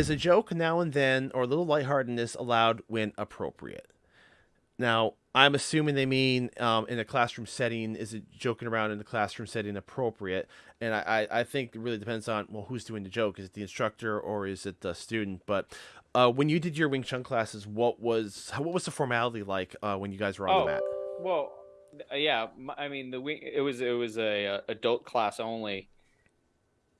Is a joke now and then or a little lightheartedness allowed when appropriate? Now, I'm assuming they mean um, in a classroom setting. Is it joking around in the classroom setting appropriate? And I, I, think it really depends on well, who's doing the joke. Is it the instructor or is it the student? But uh, when you did your Wing Chun classes, what was what was the formality like uh, when you guys were on oh, the mat? Well, yeah, I mean the wing. It was it was a, a adult class only,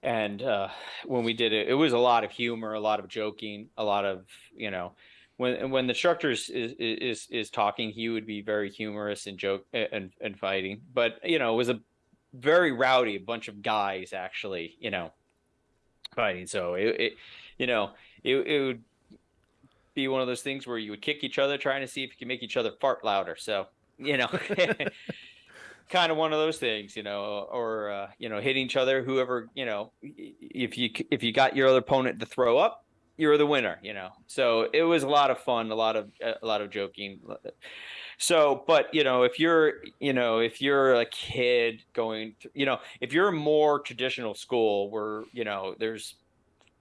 and uh, when we did it, it was a lot of humor, a lot of joking, a lot of you know. When, when the instructor is, is is talking, he would be very humorous and joke and, and fighting. But you know, it was a very rowdy, a bunch of guys actually, you know, fighting. So it, it you know, it, it would be one of those things where you would kick each other trying to see if you can make each other fart louder. So, you know, kind of one of those things, you know, or uh, you know, hitting each other. Whoever, you know, if you if you got your other opponent to throw up, you're the winner. You know, so it was a lot of fun, a lot of a lot of joking. So, but you know, if you're, you know, if you're a kid going, you know, if you're a more traditional school where you know there's,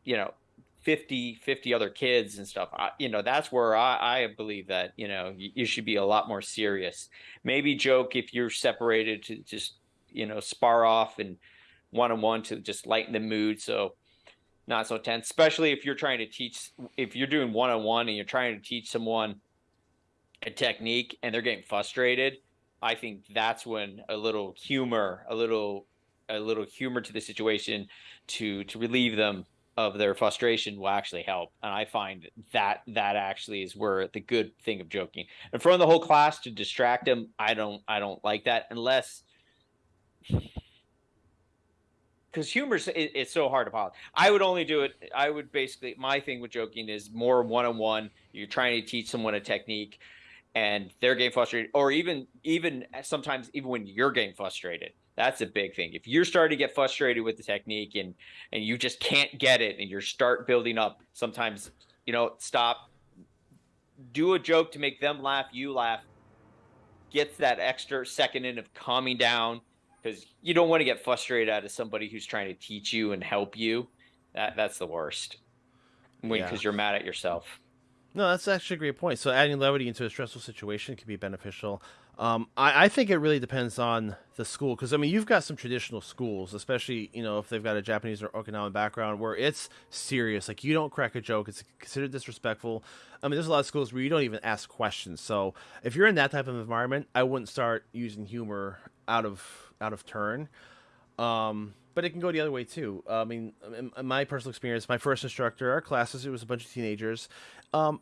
you know, 50 50 other kids and stuff I, you know that's where I, I believe that you know you, you, should be a lot more serious. Maybe joke if you're separated to just you know spar off and one-on-one to just lighten the mood so not so tense especially if you're trying to teach if you're doing one-on-one and you're trying to teach someone a technique and they're getting frustrated i think that's when a little humor a little a little humor to the situation to to relieve them of their frustration will actually help. And i find that that actually is where the good thing of joking. In front of the whole class to distract them i don't i don't like that unless because humor is it's so hard to follow. I would only do it i would basically my thing with joking is more one-on-one. You're trying to teach someone a technique and they're getting frustrated or even even sometimes even when you're getting frustrated that's a big thing. If you're starting to get frustrated with the technique and and you just can't get it and you start building up, sometimes you know, stop, do a joke to make them laugh, you laugh, gets that extra second in of calming down because you don't want to get frustrated out of somebody who's trying to teach you and help you. That that's the worst. Because yeah. you're mad at yourself. No, that's actually a great point. So adding levity into a stressful situation can be beneficial. Um, I, I, think it really depends on the school because I mean you've got some traditional schools, especially you know if they've got a Japanese or Okinawan background where it's serious. Like you don't crack a joke; it's considered disrespectful. I mean, there's a lot of schools where you don't even ask questions. So if you're in that type of environment, I wouldn't start using humor out of out of turn. Um, but it can go the other way too. I mean, in my personal experience, my first instructor, our classes, it was a bunch of teenagers. Um,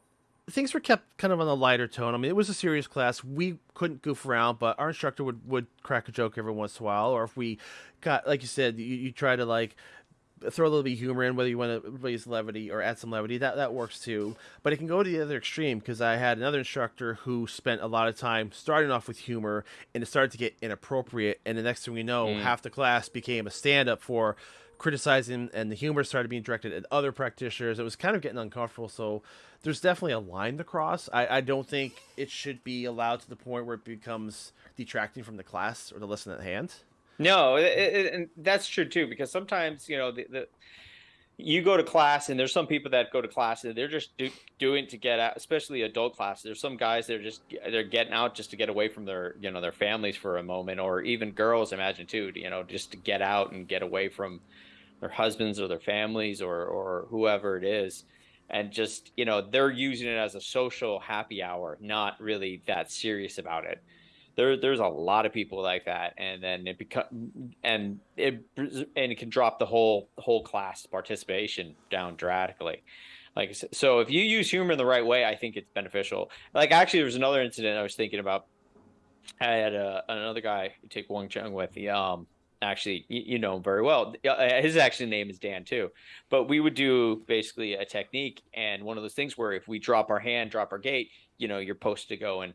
things were kept kind of on a lighter tone. I mean, it was a serious class. We couldn't goof around, but our instructor would, would crack a joke every once in a while. Or if we got, like you said, you, you try to like throw a little bit of humor in, whether you want to raise levity or add some levity, that, that works too. But it can go to the other extreme because I had another instructor who spent a lot of time starting off with humor and it started to get inappropriate. And the next thing we know, mm. half the class became a stand up for criticizing and the humor started being directed at other practitioners. It was kind of getting uncomfortable. So there's definitely a line to cross. I, I don't think it should be allowed to the point where it becomes detracting from the class or the lesson at hand. No, it, it, and that's true too, because sometimes, you know, the, the you go to class and there's some people that go to class and they're just do, doing to get out especially adult class there's some guys that are just they're getting out just to get away from their you know their families for a moment or even girls imagine too you know just to get out and get away from their husbands or their families or or whoever it is. And just you know they're using it as a social happy hour not really that serious about it there there's a lot of people like that and then it become and it and it can drop the whole whole class participation down drastically. Like so if you use humor in the right way i think it's beneficial. Like actually there was another incident i was thinking about. I had a, another guy take Wing Chun with the um actually you know him very well. Uh, his actual name is dan too. But we would do basically a technique and one of those things where if we drop our hand drop our gate you know you're supposed to go and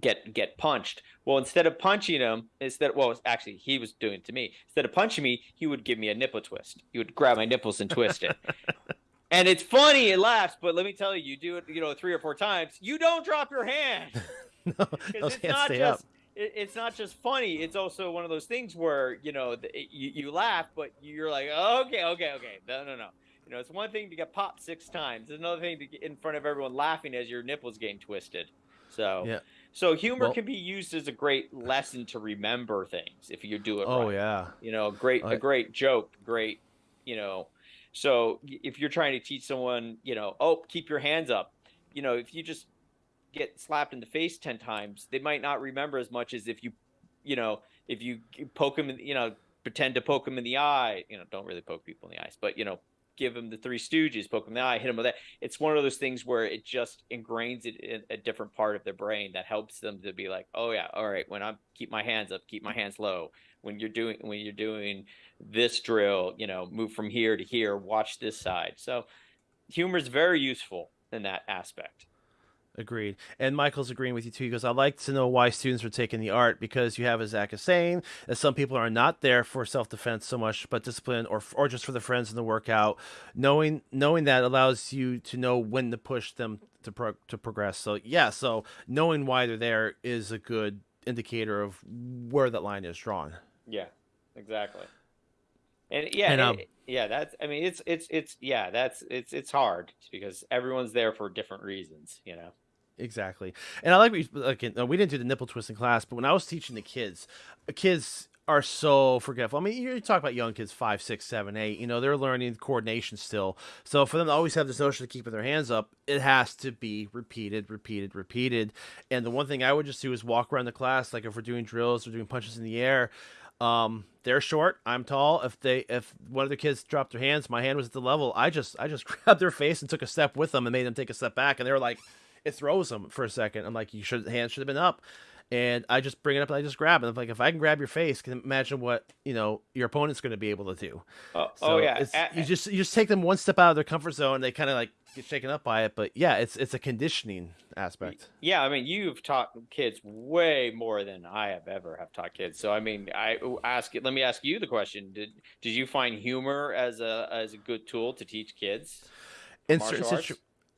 get get punched well instead of punching him instead well actually he was doing it to me instead of punching me he would give me a nipple twist he would grab my nipples and twist it and it's funny it laughs but let me tell you you do it you know three or four times you don't drop your hand no, those hands stay just, up it, it's not just funny. It's also one of those things where you know the, you, you laugh, but you're like, oh, okay, okay, okay, no, no, no. You know, it's one thing to get popped six times. It's another thing to get in front of everyone laughing as your nipples getting twisted. So, Yeah. So humor Well- can be used as a great lesson to remember things if you do it Oh right. yeah. You know, great I- a great joke, great, you know. So if you're trying to teach someone, you know, oh, keep your hands up. You know, if you just get slapped in the face 10 times, they might not remember as much as if you, you know, if you poke them, in, you know, pretend to poke them in the eye, you know, don't really poke people in the eyes, but, you know, give them the three stooges, poke them in the eye, hit them with that. It's one of those things where it just ingrains it in a different part of their brain that helps them to be like, oh yeah, all right, when I'm keep my hands up, keep my hands low. When you're doing when you're doing this drill, you know, move from here to here, watch this side. So humor is very useful in that aspect. Agreed. And Michael's agreeing with you too. He goes, I like to know why students are taking the art because you have, as Zach is saying, that some people are not there for self defense so much, but discipline or or just for the friends in the workout. Knowing knowing that allows you to know when to push them to pro- to progress. So yeah, so knowing why they're there is a good indicator of where that line is drawn. Yeah, exactly. And yeah, And, and um, it- yeah, that's I mean it's it's it's yeah, that's it's it's hard because everyone's there for different reasons, you know. Exactly. And I like we like uh, we didn't do the nipple twist in class, but when I was teaching the kids, uh, kids are so forgetful. I mean, you talk about young kids, five, six, seven, eight. You know, they're learning coordination still. So for them to always have this notion of keeping their hands up, it has to be repeated, repeated, repeated. And the one thing I would just do is walk around the class, like if we're doing drills or doing punches in the air. Um, they're short. I'm tall. If they, if one of the kids dropped their hands, my hand was at the level. I just, I just grabbed their face and took a step with them and made them take a step back. And they were like, it throws them for a second. I'm like, you should, hands should have been up. And I just bring it up and I just grab it. I'm like, if I can grab your face, can imagine what you know your opponent's going to be able to do. Oh, oh So oh yeah. it's, A- you just you just take them one step out of their comfort zone. They kind of like get shaken up by it. But yeah, it's it's a conditioning aspect. Yeah, I mean, you've taught kids way more than I have ever have taught kids. So I mean, I ask it Let me ask you the question: Did did you find humor as a as a good tool to teach kids? in certain situ-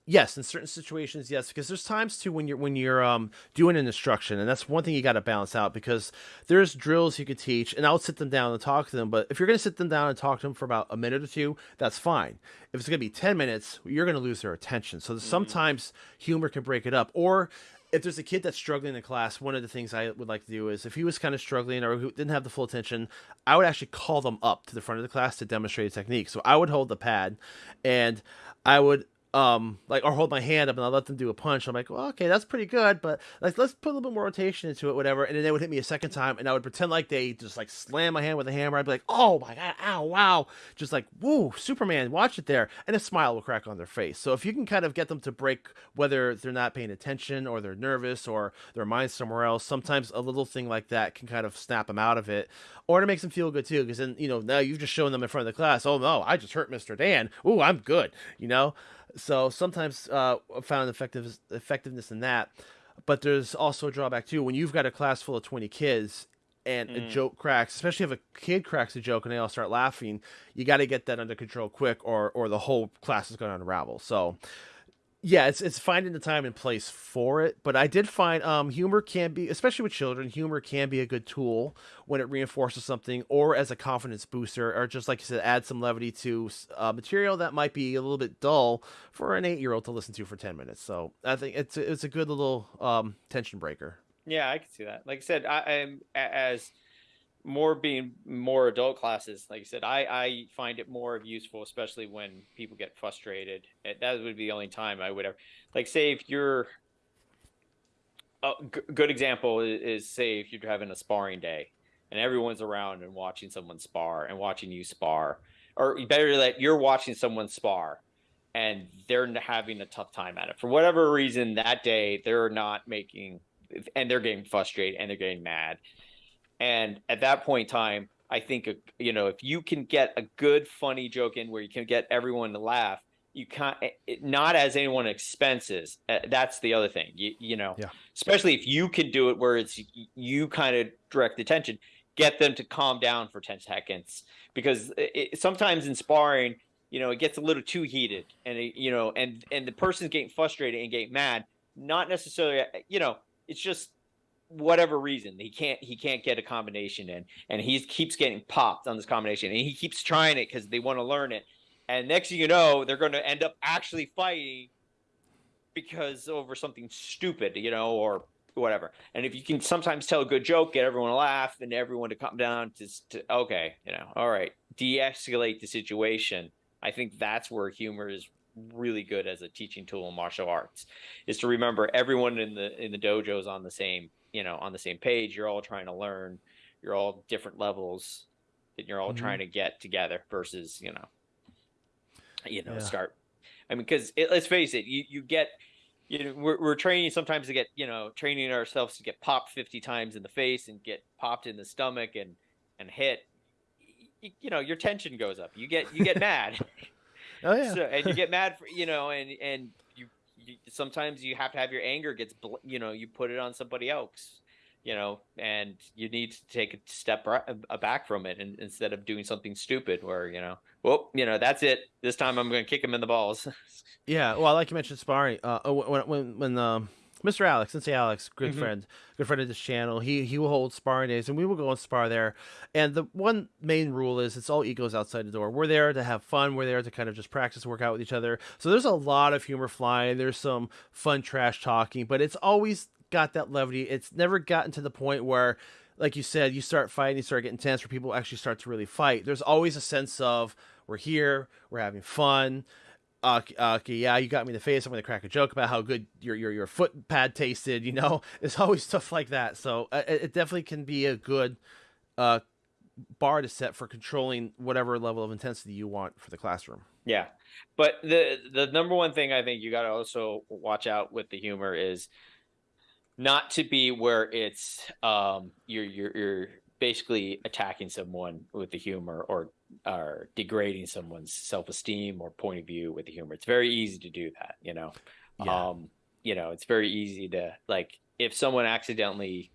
yes in certain situations yes because there's times too when you're when you're um doing an instruction and that's one thing you got to balance out because there's drills you could teach and i'll sit them down and talk to them but if you're going to sit them down and talk to them for about a minute or two that's fine. If it's going to be 10 minutes you're going to lose their attention. So sometimes humor can break it up or if there's a kid that's struggling in class, one of the things I would like to do is if he was kind of struggling or who didn't have the full attention, I would actually call them up to the front of the class to demonstrate a technique. So I would hold the pad and I would um like or hold my hand up and I'll let them do a punch. I'm like, well, okay, that's pretty good, but like let's put a little bit more rotation into it, whatever. And then they would hit me a second time and I would pretend like they just like slam my hand with a hammer. I'd be like, oh my god, ow, wow. Just like, woo, Superman, watch it there. And a smile will crack on their face. So if you can kind of get them to break whether they're not paying attention or they're nervous or their mind's somewhere else, sometimes a little thing like that can kind of snap them out of it. Or it makes them feel good too, because then, you know, now you've just shown them in front of the class, oh no, I just hurt Mr. Dan. Ooh, I'm good, you know? So sometimes uh, I found effective effectiveness in that, but there's also a drawback too. When you've got a class full of 20 kids and a Mm. joke cracks, especially if a kid cracks a joke and they all start laughing, you got to get that under control quick, or or the whole class is going to unravel. So yeah, it's it's finding the time and place for it. But I did find um, humor can be, especially with children, humor can be a good tool when it reinforces something, or as a confidence booster, or just like you said, add some levity to uh, material that might be a little bit dull for an eight year old to listen to for ten minutes. So I think it's it's a good little um, tension breaker. Yeah, I can see that. Like I said, I am as more being more adult classes. Like I said, I I find it more of useful, especially when people get frustrated. Eh, that would be the only time I would ever like say if you're a g- good example is say if you're having a sparring day and everyone's around and watching someone spar and watching you spar, or better that you're watching someone spar and they're having a tough time at it for whatever reason that day they're not making and they're getting frustrated and they're getting mad and at that point in time i think uh, you know if you can get a good funny joke in where you can get everyone to laugh you can't it, eh, eh, not as anyone expenses uh, that's the other thing you, you know Yeah. especially if you can do it where it's you kind of direct attention get them to calm down for 10 seconds because it, it- sometimes in sparring you know it gets a little too heated and it, you know and and the person's getting frustrated and getting mad not necessarily you know it's just whatever reason he can't he can't get a combination in and he keeps getting popped on this combination and he keeps trying it because they want to learn it and next thing you know, they're going to end up actually fighting because over something stupid, you know, or whatever. And if you can sometimes tell a good joke, get everyone to laugh, and everyone to come down to, to okay, you know, all right, de-escalate the situation. I think that's where humor is really good as a teaching tool in martial arts is to remember everyone in the in the dojo is on the same you know on the same page you're all trying to learn you're all different levels that you're all mm-hmm. trying to get together versus you know you know yeah. start i mean because let's face it you you get you know we're, we're training sometimes to get you know training ourselves to get popped 50 times in the face and get popped in the stomach and and hit you, you know your tension goes up you get you get mad oh yeah so, and you get mad for you know and and sometimes you have to have your anger gets you know you put it on somebody else you know, and you need to take a step back from it and instead of doing something stupid where, you know, well, you know, that's it. This time I'm going to kick him in the balls. yeah. Well, like you mentioned, sparring, uh, oh, when, when, when, um, Mr. Alex, Sensei Alex, good mm-hmm. friend, good friend of this channel. He he will hold sparring days, and we will go and spar there. And the one main rule is it's all egos outside the door. We're there to have fun. We're there to kind of just practice, work out with each other. So there's a lot of humor flying. There's some fun trash talking, but it's always got that levity. It's never gotten to the point where, like you said, you start fighting, you start getting tense, where people actually start to really fight. There's always a sense of we're here, we're having fun. Uh, okay, yeah, you got me in the face. I'm to crack a joke about how good your your your foot pad tasted. You know, it's always stuff like that. So uh, it definitely can be a good uh, bar to set for controlling whatever level of intensity you want for the classroom. Yeah, but the the number one thing I think you got to also watch out with the humor is not to be where it's um you're you're you're basically attacking someone with the humor or or degrading someone's self-esteem or point of view with the humor. It's very easy to do that you know? Yeah. um you know it's very easy to like if someone accidentally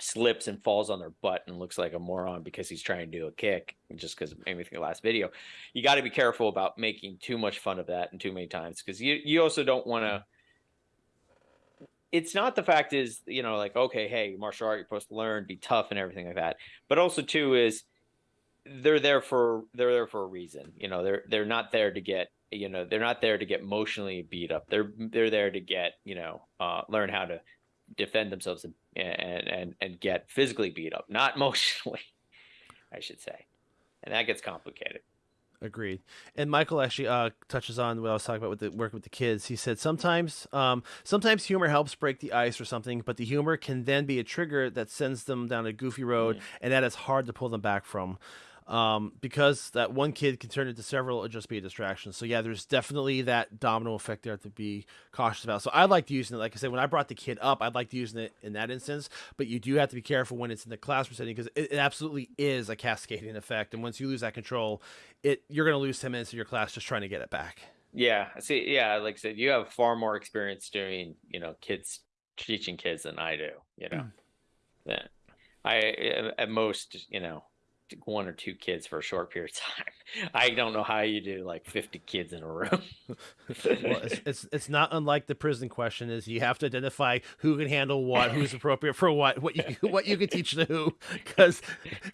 slips and falls on their butt and looks like a moron because he's trying to do a kick just because of the last video you got to be careful about making too much fun of that and too many times because you you also don't want to it's not the fact is you know like okay hey martial art you're supposed to learn be tough and everything like that. But also too is they're there for they're there for a reason you know they're they're not there to get you know they're not there to get emotionally beat up they're they're there to get you know uh, learn how to defend themselves and and and, get physically beat up not emotionally i should say and that gets complicated Agreed. And Michael actually uh, touches on what I was talking about with the work with the kids. He said sometimes, um, sometimes humor helps break the ice or something, but the humor can then be a trigger that sends them down a goofy road, mm-hmm. and that is hard to pull them back from um, because that one kid can turn into several or just be a distraction. So yeah, there's definitely that domino effect there to be cautious about. So I liked using it. Like I said, when I brought the kid up, I liked using it in that instance. But you do have to be careful when it's in the classroom setting because it, it, absolutely is a cascading effect. And once you lose that control, it you're going to lose ten minutes of your class just trying to get it back. Yeah. See, yeah, like I said, you have far more experience doing, you know, kids teaching kids than I do. You know, mm. yeah. I at most, you know, one or two kids for a short period of time. I don't know how you do like 50 kids in a room. well, it's, it's, it's not unlike the prison question is you have to identify who can handle what, who's appropriate for what, what you what you can teach to who cuz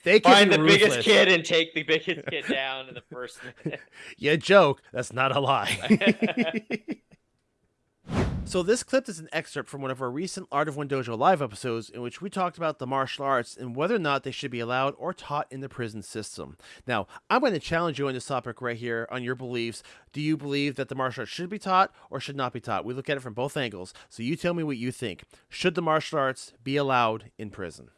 they can find the ruthless. biggest kid and take the biggest kid down in the first minute. yeah, joke. That's not a lie. So this clip is an excerpt from one of our recent Art of One Dojo live episodes in which we talked about the martial arts and whether or not they should be allowed or taught in the prison system. Now, I'm going to challenge you on this topic right here on your beliefs. Do you believe that the martial arts should be taught or should not be taught? We look at it from both angles. So you tell me what you think. Should the martial arts be allowed in prison?